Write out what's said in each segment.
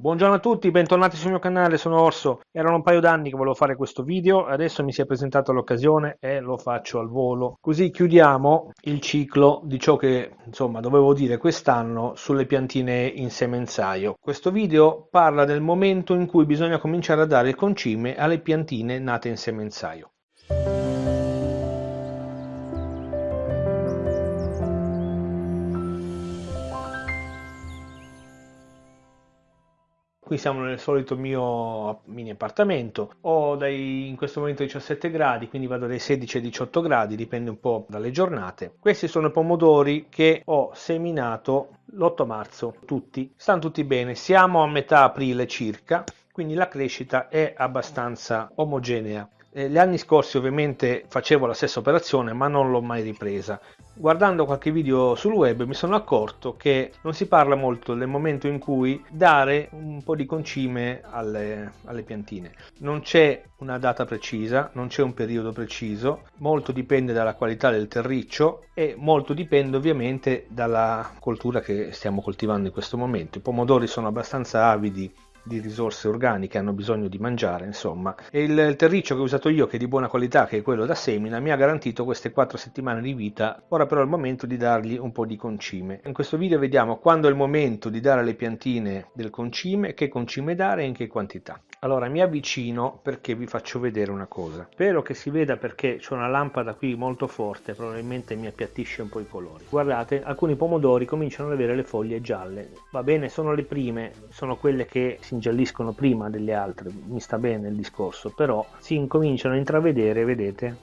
Buongiorno a tutti, bentornati sul mio canale, sono Orso. Erano un paio d'anni che volevo fare questo video, adesso mi si è presentata l'occasione e lo faccio al volo. Così chiudiamo il ciclo di ciò che insomma dovevo dire quest'anno sulle piantine in semenzaio. Questo video parla del momento in cui bisogna cominciare a dare il concime alle piantine nate in semenzaio. Qui siamo nel solito mio mini appartamento, ho dai, in questo momento 17 gradi, quindi vado dai 16 ai 18 gradi, dipende un po' dalle giornate. Questi sono i pomodori che ho seminato l'8 marzo, tutti, stanno tutti bene, siamo a metà aprile circa, quindi la crescita è abbastanza omogenea. Eh, gli anni scorsi ovviamente facevo la stessa operazione ma non l'ho mai ripresa. Guardando qualche video sul web mi sono accorto che non si parla molto del momento in cui dare un po' di concime alle, alle piantine. Non c'è una data precisa, non c'è un periodo preciso, molto dipende dalla qualità del terriccio e molto dipende ovviamente dalla coltura che stiamo coltivando in questo momento. I pomodori sono abbastanza avidi di risorse organiche hanno bisogno di mangiare, insomma. E il, terriccio che ho usato io, che è di buona qualità, che è quello da semina, mi ha garantito queste 4 settimane di vita. Ora però è il momento di dargli un po' di concime. In questo video vediamo quando è il momento di dare alle piantine del concime, che concime dare e in che quantità. Allora mi avvicino perché vi faccio vedere una cosa. Spero che si veda perché c'è una lampada qui molto forte, probabilmente mi appiattisce un po' i colori. Guardate, alcuni pomodori cominciano ad avere le foglie gialle. Va bene, sono le prime, sono quelle che si ingialliscono prima delle altre, mi sta bene il discorso, però si incominciano a intravedere, vedete,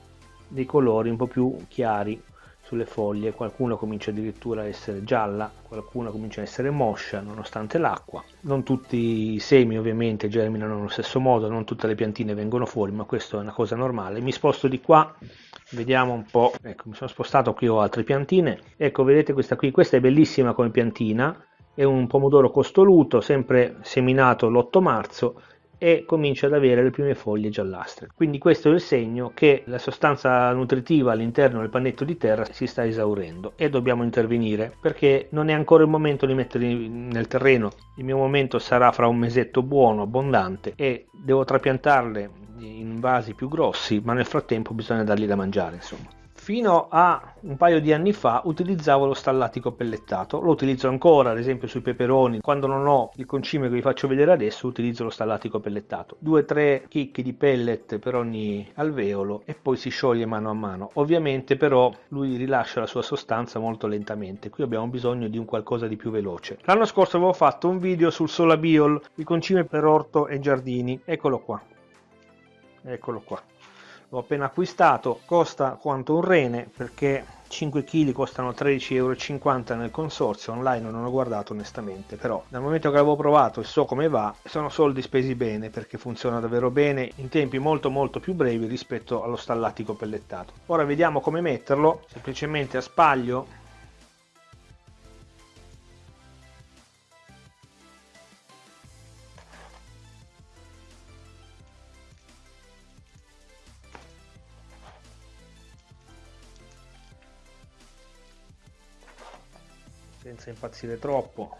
dei colori un po' più chiari sulle foglie, qualcuno comincia addirittura a essere gialla, qualcuno comincia a essere moscia nonostante l'acqua. Non tutti i semi ovviamente germinano allo stesso modo, non tutte le piantine vengono fuori, ma questa è una cosa normale. Mi sposto di qua, vediamo un po', ecco mi sono spostato qui ho altre piantine, ecco vedete questa qui, questa è bellissima come piantina, è un pomodoro costoluto, sempre seminato l'8 marzo, e comincia ad avere le prime foglie giallastre. Quindi questo è il segno che la sostanza nutritiva all'interno del pannetto di terra si sta esaurendo e dobbiamo intervenire perché non è ancora il momento di metterli nel terreno. Il mio momento sarà fra un mesetto buono, abbondante e devo trapiantarle in vasi più grossi, ma nel frattempo bisogna dargli da mangiare, insomma. Fino a un paio di anni fa utilizzavo lo stallatico pellettato, lo utilizzo ancora ad esempio sui peperoni, quando non ho il concime che vi faccio vedere adesso utilizzo lo stallatico pellettato. 2-3 chicchi di pellet per ogni alveolo e poi si scioglie mano a mano. Ovviamente però lui rilascia la sua sostanza molto lentamente, qui abbiamo bisogno di un qualcosa di più veloce. L'anno scorso avevo fatto un video sul Solabiol, il concime per orto e giardini, eccolo qua, eccolo qua l'ho appena acquistato costa quanto un rene perché 5 kg costano 13,50 euro nel consorzio online non ho guardato onestamente però dal momento che l'avevo provato e so come va sono soldi spesi bene perché funziona davvero bene in tempi molto molto più brevi rispetto allo stallatico pellettato. Ora vediamo come metterlo semplicemente a spaglio senza impazzire troppo.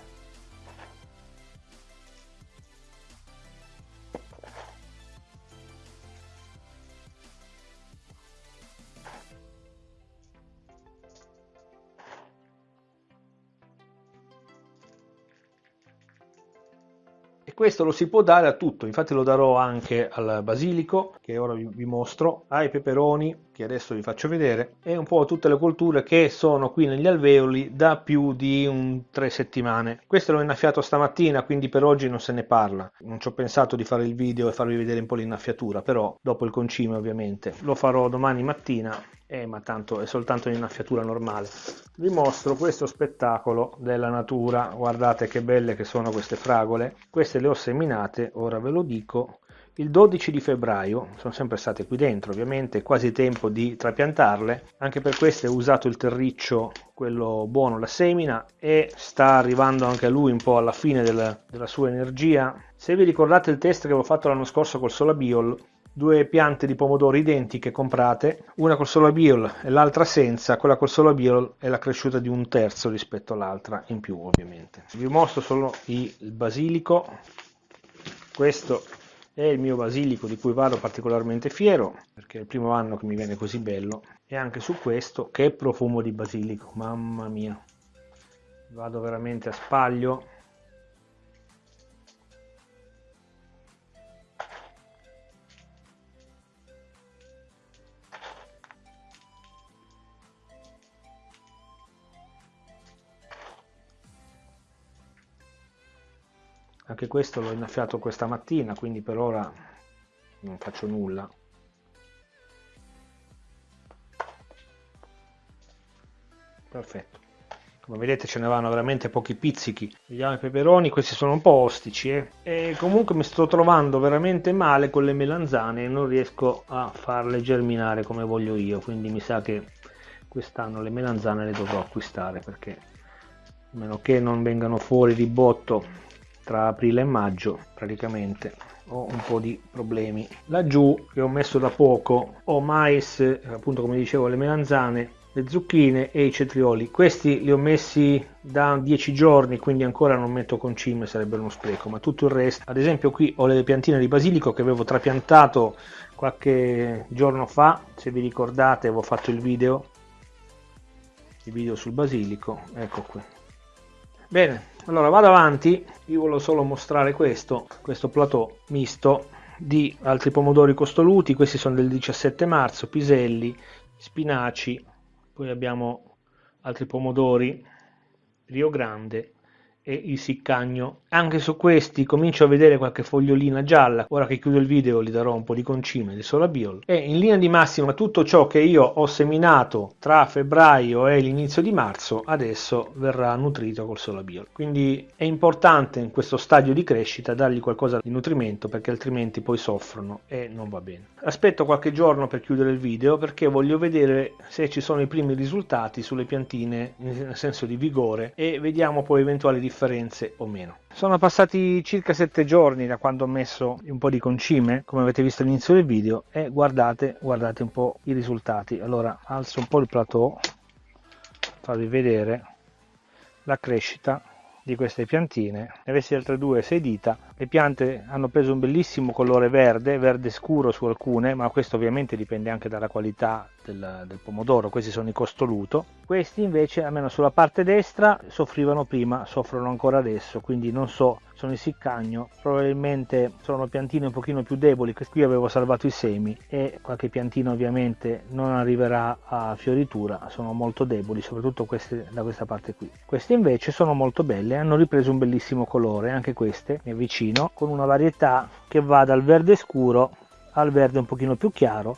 Questo lo si può dare a tutto, infatti lo darò anche al basilico, che ora vi, mostro, ai peperoni, che adesso vi faccio vedere, e un po' tutte le colture che sono qui negli alveoli da più di un tre settimane. Questo l'ho innaffiato stamattina, quindi per oggi non se ne parla. Non ci ho pensato di fare il video e farvi vedere un po' l'innaffiatura, però dopo il concime ovviamente. Lo farò domani mattina eh, ma tanto è soltanto un'innaffiatura normale. Vi mostro questo spettacolo della natura, guardate che belle che sono queste fragole. Queste le ho seminate, ora ve lo dico, il 12 di febbraio, sono sempre state qui dentro ovviamente, quasi tempo di trapiantarle, anche per queste ho usato il terriccio, quello buono, la semina, e sta arrivando anche lui un po' alla fine della, della sua energia. Se vi ricordate il test che avevo fatto l'anno scorso col Solabiol, due piante di pomodoro identiche comprate, una col solo biol e l'altra senza, quella col solo biol è la cresciuta di un terzo rispetto all'altra in più ovviamente. Vi mostro solo il basilico, questo è il mio basilico di cui vado particolarmente fiero perché è il primo anno che mi viene così bello. E anche su questo che profumo di basilico mamma mia. Vado veramente a spaglio anche questo l'ho innaffiato questa mattina quindi per ora non faccio nulla. Perfetto. Come vedete ce ne vanno veramente pochi pizzichi. Vediamo i peperoni questi sono un po' ostici eh? e comunque mi sto trovando veramente male con le melanzane e non riesco a farle germinare come voglio io quindi mi sa che quest'anno le melanzane le dovrò acquistare perché a meno che non vengano fuori di botto tra aprile e maggio praticamente ho un po' di problemi. Laggiù che ho messo da poco ho mais appunto come dicevo le melanzane le zucchine e i cetrioli. Questi li ho messi da 10 giorni quindi ancora non metto concime sarebbe uno spreco. Ma tutto il resto ad esempio qui ho le piantine di basilico che avevo trapiantato qualche giorno fa. Se vi ricordate avevo fatto il video il video sul basilico. Ecco qui bene allora vado avanti. Io volevo solo mostrare questo questo plateau misto di altri pomodori costoluti. Questi sono del 17 marzo piselli spinaci poi abbiamo altri pomodori rio grande e il siccagno. Anche su questi comincio a vedere qualche fogliolina gialla, ora che chiudo il video gli darò un po' di concime di Solabiol. E in linea di massima tutto ciò che io ho seminato tra febbraio e l'inizio di marzo adesso verrà nutrito col Solabiol. Quindi è importante in questo stadio di crescita dargli qualcosa di nutrimento perché altrimenti poi soffrono e non va bene. Aspetto qualche giorno per chiudere il video perché voglio vedere se ci sono i primi risultati sulle piantine nel senso di vigore e vediamo poi eventuali differenze differenze o meno. Sono passati circa 7 giorni da quando ho messo un po' di concime, come avete visto all'inizio del video, e guardate, guardate un po' i risultati. Allora alzo un po' il plateau, farvi vedere la crescita di queste piantine. Ne avessi altre due, sei dita, le piante hanno preso un bellissimo colore verde, verde scuro su alcune, ma questo ovviamente dipende anche dalla qualità del, del, pomodoro, questi sono i costoluto. Questi invece, almeno sulla parte destra, soffrivano prima, soffrono ancora adesso, quindi non so, sono il siccagno, probabilmente sono piantine un pochino più deboli, qui avevo salvato i semi e qualche piantina ovviamente non arriverà a fioritura, sono molto deboli, soprattutto queste da questa parte qui. Queste invece sono molto belle, hanno ripreso un bellissimo colore, anche queste, mi avvicino vicino con una varietà che va dal verde scuro al verde un pochino più chiaro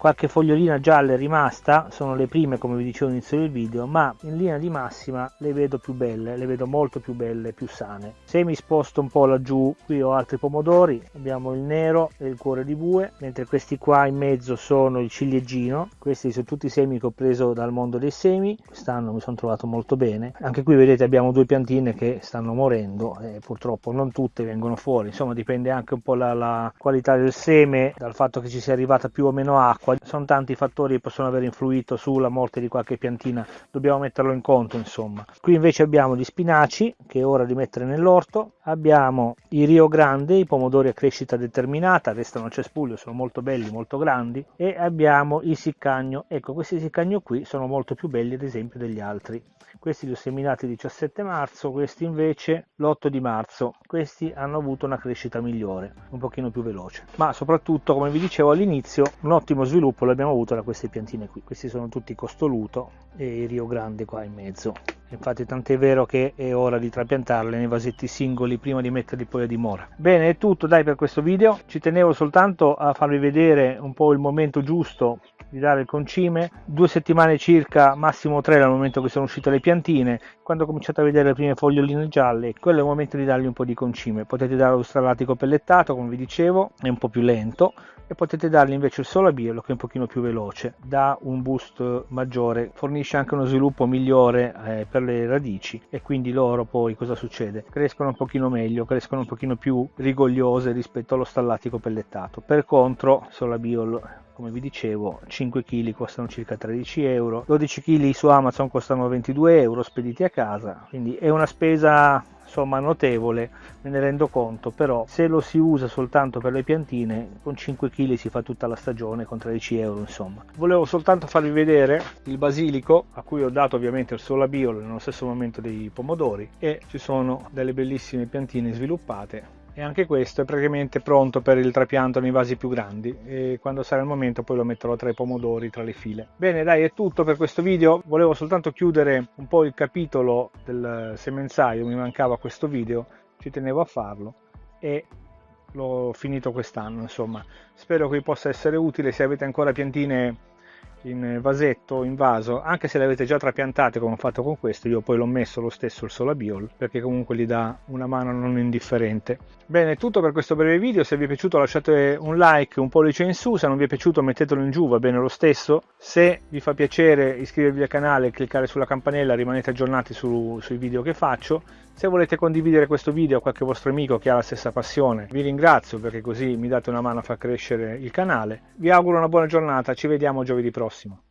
qualche fogliolina gialla è rimasta sono le prime come vi dicevo all'inizio del video ma in linea di massima le vedo più belle le vedo molto più belle più sane. Se mi sposto un po' laggiù qui ho altri pomodori abbiamo il nero e il cuore di bue mentre questi qua in mezzo sono il ciliegino questi sono tutti i semi che ho preso dal mondo dei semi quest'anno mi sono trovato molto bene. Anche qui vedete abbiamo due piantine che stanno morendo e purtroppo non tutte vengono fuori insomma dipende anche un po' la, la qualità del seme dal fatto che ci sia arrivata più o meno acqua acqua, sono tanti fattori che possono aver influito sulla morte di qualche piantina, dobbiamo metterlo in conto insomma. Qui invece abbiamo gli spinaci che è ora di mettere nell'orto, abbiamo i Rio Grande, i pomodori a crescita determinata, restano a cespuglio, sono molto belli, molto grandi e abbiamo il siccagno, ecco questi siccagno qui sono molto più belli ad esempio degli altri. Questi li ho seminati il 17 marzo, questi invece l'8 di marzo. Questi hanno avuto una crescita migliore, un pochino più veloce. Ma soprattutto, come vi dicevo all'inizio, un ottimo sviluppo l'abbiamo avuto da queste piantine qui. Questi sono tutti costoluto e il Rio Grande qua in mezzo. Infatti tant'è vero che è ora di trapiantarle nei vasetti singoli prima di metterli poi a dimora. Bene, è tutto dai per questo video. Ci tenevo soltanto a farvi vedere un po' il momento giusto di dare il concime. Due settimane circa, massimo tre dal momento che sono uscite le piantine. Quando cominciate a vedere le prime foglioline gialle, quello è il momento di dargli un po' di concime. Potete dare lo stralatico pellettato, come vi dicevo, è un po' più lento e potete dargli invece il solabielo che è un pochino più veloce, dà un boost maggiore, fornisce anche uno sviluppo migliore eh, per le radici e quindi loro poi cosa succede? Crescono un pochino meglio, crescono un pochino più rigogliose rispetto allo stallatico pellettato. Per contro, solabiolo come vi dicevo 5 kg costano circa 13 euro 12 kg su Amazon costano 22 euro spediti a casa. Quindi è una spesa insomma notevole me ne rendo conto però se lo si usa soltanto per le piantine con 5 kg si fa tutta la stagione con 13 euro insomma. Volevo soltanto farvi vedere il basilico a cui ho dato ovviamente il solabiolo nello stesso momento dei pomodori e ci sono delle bellissime piantine sviluppate e anche questo è praticamente pronto per il trapianto nei vasi più grandi. E quando sarà il momento poi lo metterò tra i pomodori tra le file. Bene dai è tutto per questo video. Volevo soltanto chiudere un po' il capitolo del semenzaio mi mancava questo video ci tenevo a farlo e l'ho finito quest'anno insomma. Spero che vi possa essere utile. Se avete ancora piantine in vasetto in vaso anche se le avete già trapiantate come ho fatto con questo io poi l'ho messo lo stesso il solabiol perché comunque gli dà una mano non indifferente. Bene tutto per questo breve video se vi è piaciuto lasciate un like un pollice in su se non vi è piaciuto mettetelo in giù va bene lo stesso. Se vi fa piacere iscrivervi al canale cliccare sulla campanella rimanete aggiornati su, sui video che faccio se volete condividere questo video a qualche vostro amico che ha la stessa passione vi ringrazio perché così mi date una mano a far crescere il canale. Vi auguro una buona giornata ci vediamo giovedì prossimo